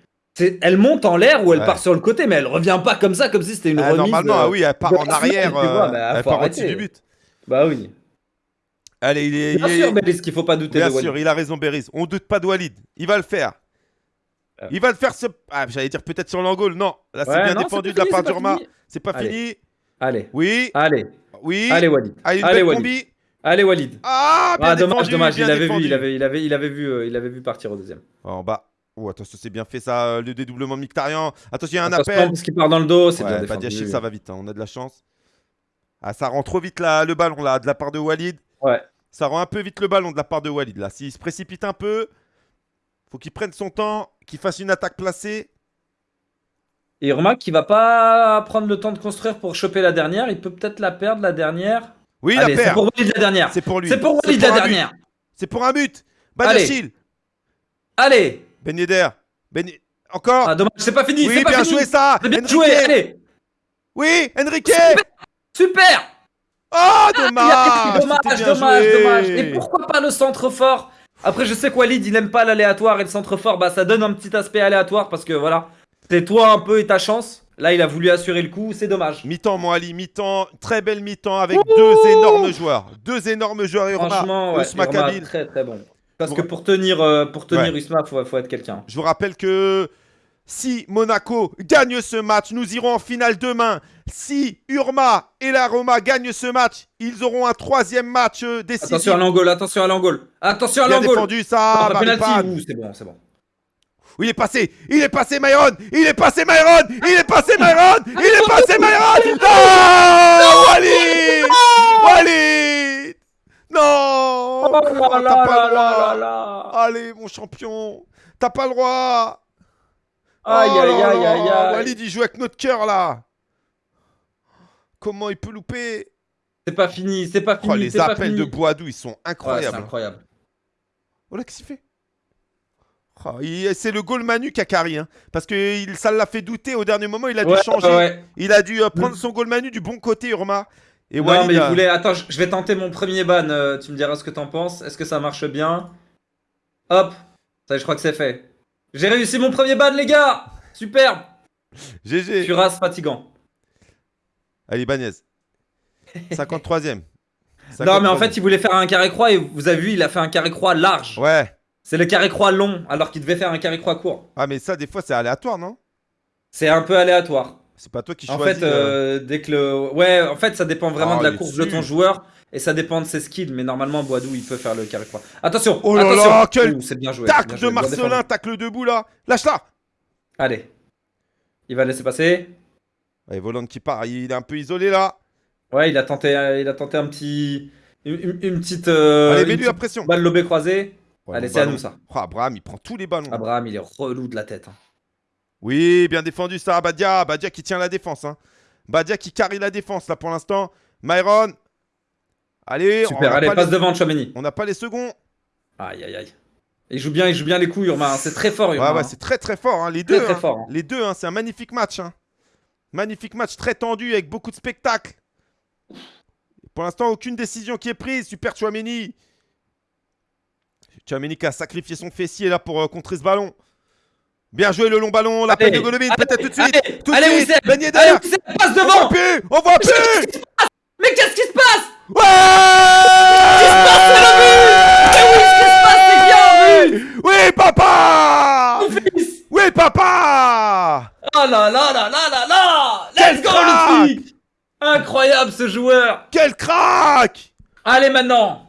Elle monte en l'air ou elle Ouais. part sur le côté, mais elle revient pas comme ça, comme si c'était une Ah, remise. normalement, euh, ah oui, elle part en arrière. vois, euh, bah, elle part au-dessus du but. Bah oui. Allez, il est. Bien il est- sûr, Bélis, qu'il faut pas douter Bien de Walid. sûr, il a raison, Beris. On doute pas de Walid. Il va le faire. Euh. Il va le faire. Ce... Ah, j'allais dire peut-être sur l'angle. Non, là, c'est Ouais, bien non, défendu de la pas part pas d'Urma. C'est pas Allez. fini. Allez, Oui, allez, oui. allez Walid. Ah, Allez Walid. combi. Allez Walid. Ah, bien Ah dommage, défendu, dommage, bien il avait vu, il avait, il avait, il avait vu, euh, il avait vu partir au deuxième. En bas. Oh, attention, c'est bien fait ça, euh, le dédoublement de Mictarian. Attention, il y a un Attention, appel. parce qu'il part dans le dos, c'est bien Ouais, défendu. Ça va vite, hein, on a de la chance. Ah, ça rend trop vite là, le ballon là, de la part de Walid. Ouais. Ça rend un peu vite le ballon de la part de Walid là. S'il se précipite un peu, faut qu'il prenne son temps, qu'il fasse une attaque placée. Et remarque qu'il va pas prendre le temps de construire pour choper la dernière, il peut peut-être la perdre la dernière. Oui, Allez, la c'est perd. pour Walid la dernière. C'est pour lui. C'est pour Walid la dernière. C'est pour un but. Badiachil. Allez. Ben Yedder. Ben... Encore Ah dommage, c'est pas fini, Oui, c'est pas bien fini. joué ça. C'est bien Enrique. joué, allez. Oui, Enrique. Super. Oh, dommage. aïe, dommage, dommage, dommage. Et pourquoi pas le centre fort Après, je sais que Walid, il aime pas l'aléatoire et le centre fort, bah ça donne un petit aspect aléatoire parce que voilà, c'est toi un peu et ta chance. Là, il a voulu assurer le coup, c'est dommage. Mi-temps, mon Ali, mi-temps, très belle mi-temps avec deux énormes joueurs. Deux énormes joueurs. Urma, Franchement, ouais, Ousma Irma, Kabil. très très bon. Parce que pour tenir, euh, pour tenir Ouais. Usma, faut, faut être quelqu'un. Je vous rappelle que si Monaco gagne ce match, nous irons en finale demain. Si Urma et la Roma gagnent ce match, ils auront un troisième match euh, décisif. Attention à l'angole, attention à l'angole. Attention à Bien l'angole. défendu ça, c'est bon, c'est bon. Il est passé, il est passé Myron, il est passé Myron, il est passé Myron, il est passé Myron. Non, Walid, Walid, non, Oh là là là là. Allez, mon champion, t'as pas le droit. Aïe Oh aïe aïe aïe. Walid, il joue avec notre cœur là. Comment il peut louper C'est pas fini, c'est pas Oh, fini. Les c'est pas appels fini. de Boadou, ils sont Ouais, c'est incroyables. incroyable. Oh là, qu'est-ce qu'il fait Oh, C'est le goal Manu qui a carré, hein, parce que il- ça l'a fait douter au dernier moment. Il a dû Ouais, changer. ouais. Il a dû euh, prendre son goal Manu du bon côté, Urma. Et non, Walid, mais il voulait. Attends, je vais tenter mon premier ban. euh, tu me diras ce que t'en penses. Est-ce que ça marche bien? Hop. Ça, je crois que c'est fait. J'ai réussi mon premier ban, les gars Superbe GG. Cuirasse fatigant. Allez, Bagnez. 53ème. Non, mais en fait, il voulait faire un carré-croix et vous avez vu, il a fait un carré-croix large. Ouais. C'est le carré-croix long, alors qu'il devait faire un carré-croix court. Ah, mais ça, des fois, c'est aléatoire, non? C'est un peu aléatoire. C'est pas toi qui En choisis. fait, euh, dès que le. Ouais, en fait, ça dépend vraiment Oh, de la course de ton joueur et ça dépend de ses skills. Mais normalement, Boadou, il peut faire le carré-croix. Attention Oh là attention. là, quel C'est bien joué. Tac bien de joué, bien Marcelin, tacle debout là. Lâche-la. Allez. Il va laisser passer. Allez, Volant qui part. Il est un peu isolé là. Ouais, il a tenté, euh, il a tenté un petit. Une, petite. euh, Allez, mets-lui la pression. balle lobée croisée. Ouais, Allez, le c'est à nous ça. Oh, Abraham, il prend tous les ballons. Abraham, il est relou de la tête. hein. Oui, bien défendu ça, Badia. Badia qui tient la défense. Hein. Badia qui carry la défense là pour l'instant. Myron. Allez, on Super, n'a allez, pas, passe les... devant Chouameni. on n'a pas les seconds. Aïe, aïe, aïe. Il joue bien, il joue bien les coups, Urma. hein. C'est très fort, Ouais, Urma. ouais, hein. c'est très très fort. hein. Les Très, deux. très hein. fort, hein. Les deux, hein, c'est un magnifique match. Magnifique match, très tendu avec beaucoup de spectacles. Pour l'instant, aucune décision qui est prise. Super Chouameni. Chouameni qui a sacrifié son fessier là pour euh, contrer ce ballon. Bien joué le long ballon, l'appel Allez, de Golovin, peut-être tout de suite. allez, tout de allez, suite. Passe On voit devant plus, on voit plus. Mais qu'est-ce qui se passe? Ouais. Mais oui, ce qui se passe, c'est vu Oui, papa. Mon fils. Oui, papa ce joueur. Quel crack Allez maintenant.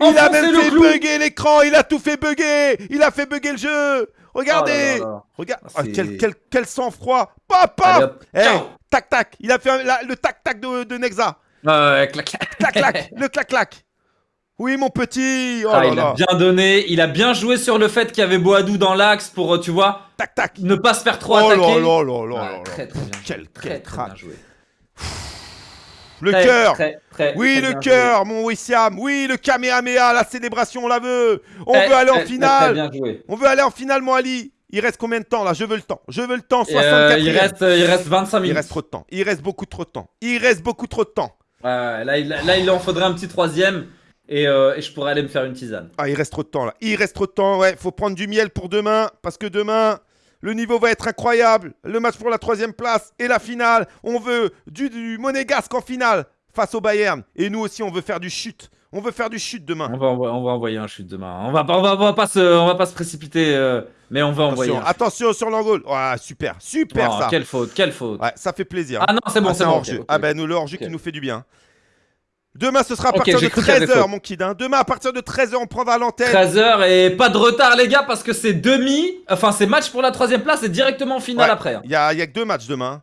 Il a même fait bugger l'écran, il a tout fait bugger Il a fait bugger le jeu Regardez Oh là là là. Regarde, Ah, Ah, quel, quel, quel sang-froid Allez, paf hop. Eh, Ciao. Tac, tac Il a fait un- la- le tac-tac de, de Nexa Ouais, clac, clac. Clac, clac Le clac-clac Oui, mon petit Oh Ah, là il a bien donné, il a bien joué sur le fait qu'il y avait Boadou dans l'axe pour, euh, tu vois, Tac, tac ne pas se faire trop Oh là attaquer. là là là là là. très très bien. Quel- très, très crack. bien joué. Le cœur Oui, très le cœur, mon Wissam Oui, le Kamehameha, la célébration, on la veut On joué. veut aller en Très, très, finale. On veut aller en finale, mon Ali Il reste combien de temps, là? Je veux le temps Je veux le temps, Et, 64 euh, il, reste, il reste 25 Il minutes. reste trop de temps. Il reste beaucoup trop de temps. Il reste beaucoup trop de temps. Là, il, là, il en faudrait un petit troisième et, euh, et je pourrais aller me faire une tisane. Ah, il reste trop de temps là. Il reste trop de temps. Ouais, faut prendre du miel pour demain. Parce que demain, le niveau va être incroyable. Le match pour la troisième place et la finale. On veut du, du monégasque en finale face au Bayern. Et nous aussi, on veut faire du chute. On veut faire du chute demain. On va, envo- on va envoyer un chute demain. On va, pas- on va, on va pas, se, on va pas se précipiter, euh, mais on va envoyer Attention, un attention sur l'angle. Ouais, super, super Oh, ça. Quelle faute, quelle faute. Ouais, ça fait plaisir. Ah non, c'est bon, Ah, c'est bon. Ah ben nous le hors-jeu qui nous fait du bien. Demain ce sera à partir de j'ai cru qu'il y avait 13h faute. mon kid. hein. Demain à partir de 13h on prendra l'antenne. 13h et pas de retard les gars parce que c'est demi, enfin c'est match pour la troisième place et directement en finale Ouais. après. hein. Il y a, y a que deux matchs demain.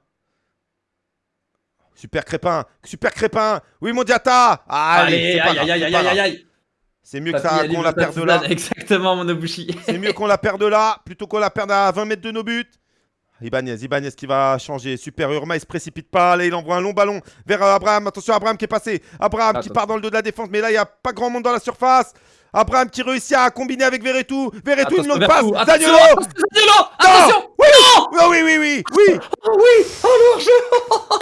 Super crépin, super crépin. Oui mon Diata. Allez, aïe aïe aïe aïe. C'est mieux qu'on la perde là. Exactement mon Obushi. C'est mieux qu'on la perde là plutôt qu'on la perde à 20 mètres de nos buts. Ibanez, Ibanez qui va changer. Super Urma, il se précipite pas. Là, il envoie un long ballon vers euh, Abraham. Attention, Abraham qui est passé. Abraham qui part dans le dos de la défense. Mais là, il n'y a pas grand monde dans la surface. Abraham qui réussit à combiner avec Veretout. Veretout, une longue passe. Zaniolo Attention, Oui, oui, oui, oui, oui. oui. Oh oui Alors je...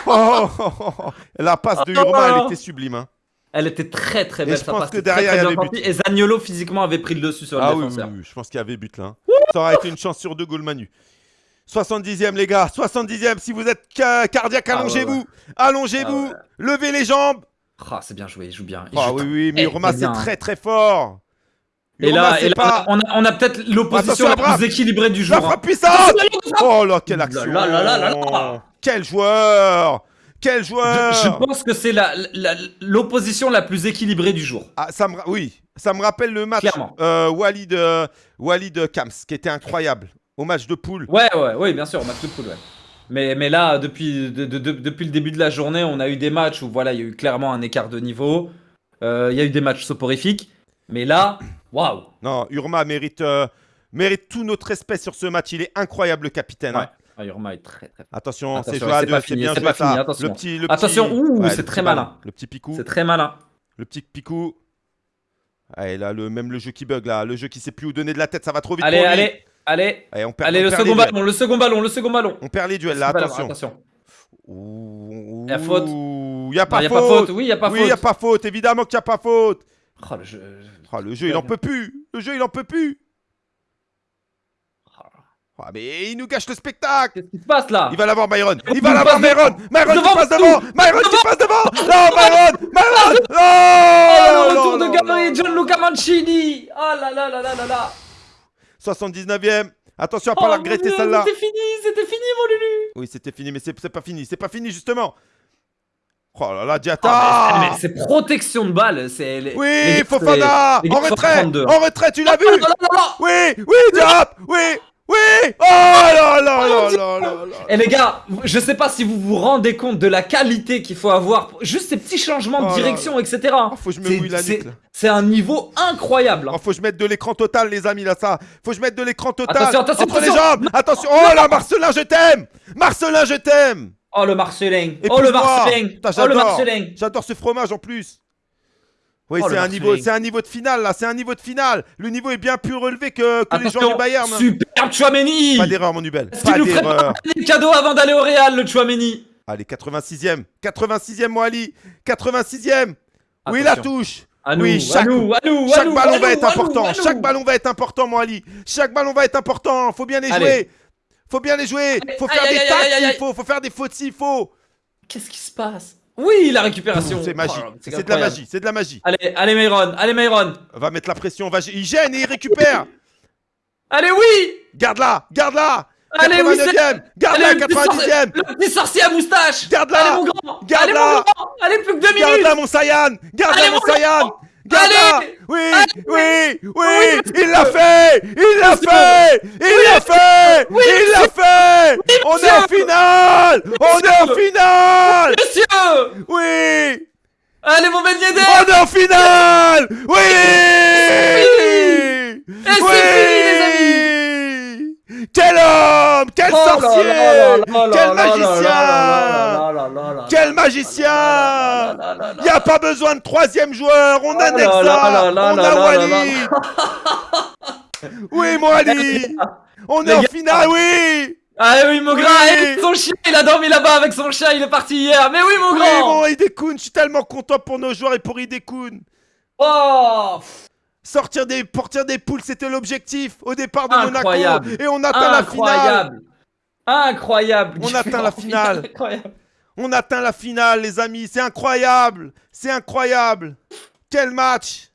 Oh, oh, oh, oh. La passe de Urma, elle était sublime. hein. Elle était très très Et belle je sa pense passe que très, derrière, très il y avait partie. Et Zaniolo physiquement avait pris le dessus sur le Ah oui, oui, défenseur. oui, je pense qu'il y avait but là. hein. Ça aurait été une chance sur deux goals Manu. 70e les gars, 70e, si vous êtes ca- cardiaque, Ah ouais, allongez-vous, allongez-vous, Ah levez les jambes. Ah, c'est bien joué, il joue bien. il Ah joue oui, oui, mais très Urma c'est bien. très très fort. Et là, c'est et là, pas on a, peut-être l'opposition la plus équilibrée du la jour. hein. frappe puissante. Oh là, quelle action. là. Quel joueur Quel joueur Je, je pense que c'est la- la- l'opposition la, plus équilibrée du jour. Ah, ça me, oui, ça me rappelle le match euh, Walid, euh, Walid Kams, qui était incroyable. Au match de poule. Ouais, ouais, ouais, bien sûr, match de poule, ouais. Mais, mais là, depuis, de- de- de- depuis le début de la journée, on a eu des matchs où voilà, il y a eu clairement un écart de niveau. Euh, Il y a eu des matchs soporifiques. Mais là, waouh! Non, Urma mérite, euh, mérite tout notre respect sur ce match. Il est incroyable, le capitaine. hein. Ouais. Ah, Urma est très très. Attention, c'est joué à c'est deux, c'est bien c'est joué pas ça. fini, attention. Le petit, le Attention, petit- ouh, Ouais, c'est très malin. Le petit picou, C'est très malin. le petit picou. Allez, là, le, même le jeu qui bug, là, le jeu qui sait plus où donner de la tête, ça va trop vite Allez, pour lui. allez, allez, Allez, on perd, allez, on le perd second les duels. ballon, le second ballon, le second ballon. On perd les duels, là, Second ballon, attention. attention. Ouh, Y a faute. ouh, Y a Non, pas y a faute. pas faute, oui, y a pas oui, faute. y a pas faute, évidemment qu'il y a pas faute. Oh, le jeu. Ah, le jeu, il en peut plus. Le jeu, il en peut plus. Oh. Ah, mais il nous gâche le spectacle. Qu'est-ce qui se passe là? Il va l'avoir Myron. Il Il va l'avoir Myron. Myron qui Devant, passe partout. devant. Myron qui passe devant. Non, Myron. Myron. Oh, Oh, le retour là, de là, Gabri et là, Gianluca Mancini! Oh là là là là là là! 79e. Attention à pas la Oh, regretter mon Dieu, celle-là. C'était fini, c'était fini mon Lulu! Oui, c'était fini, mais c'est pas fini. C'est pas fini, justement. Oh là là, Diata. Ah, mais, mais c'est protection de balle, c'est. Oui, Fofana. En retrait. 32. En retrait, tu l'as vu. Là là Oui, oui, Diap. Oui, oui. Oh là là là là là. Et les gars, je sais pas si vous vous rendez compte de la qualité qu'il faut avoir, pour- juste ces petits changements Oh de là direction, etc. Oh, faut que je me C'est- mouille la nuque, là. C'est un niveau incroyable. Oh, faut que je mette de l'écran total, les amis, là, ça. Faut que je mette de l'écran total. Attention, attention, Entre les attention. jambes. Attention. Oh là, Marcelin, je t'aime. Marcelin, je t'aime. Oh le Marcelin, oh le. Marcelin, oh le. Marcelin. J'adore ce fromage en plus. Oui, Oh, c'est un niveau, un niveau de finale là, c'est un niveau de finale. Le niveau est bien plus relevé que, que les joueurs du Bayern. super Chouameni. Pas d'erreur, mon Nubel. Est-ce qu'il Pas nous ferait pas un cadeau avant d'aller au Real, le Chouameni? Allez, 86e. 86e, mon Ali. 86e. Oui, la touche? Oui, chaque- Chaque ballon va être important. Chaque ballon va être important, mon Ali. Chaque ballon va être important. Faut bien les Allez. jouer. Faut bien les jouer. Faut Aïe, faire aïe, des aïe, tacles aïe. faut. Faut faire des fautes s'il faut. Qu'est-ce qui se passe? Oui, la récupération. C'est magie. Oh, C'est de la magie. C'est de la magie. Allez, allez Myron, allez Myron. Va mettre la pression. Va... Il gêne et il récupère. Allez, oui Garde-la. Garde-la. Allez, oui, 89e Garde-la, Allez, le petit 90e Le petit sorcier à moustache Garde-la Allez, mon grand Garde-la Allez, mon grand Allez, plus que deux minutes Garde-la, mon Saiyan Garde-la, mon Saiyan Garde-la Oui, oui, oui Il l'a fait Il l'a fait Il l'a fait Il l'a fait On est en finale On est en finale Monsieur Oui Allez, mon Ben Yedder On est en finale Oui Et c'est fini, les amis Quel homme Quel Oh sorcier Quel magicien Quel magicien là là là là Y a pas besoin de troisième joueur On a Oh Nexa On a Wally Oui, Ali On est en finale, oui Ah oui, mon Oui. grand Son chien, il a dormi là-bas avec son chien, il est parti hier Mais oui, mon Oui, grand mon Hidekun, je suis tellement content pour nos joueurs et pour Hidekun Oh Sortir des, portir des poules, c'était l'objectif au départ de Incroyable. Monaco. Et on atteint la finale. Incroyable Incroyable On atteint la finale. Incroyable On atteint la finale, les amis. C'est incroyable. C'est incroyable. Quel match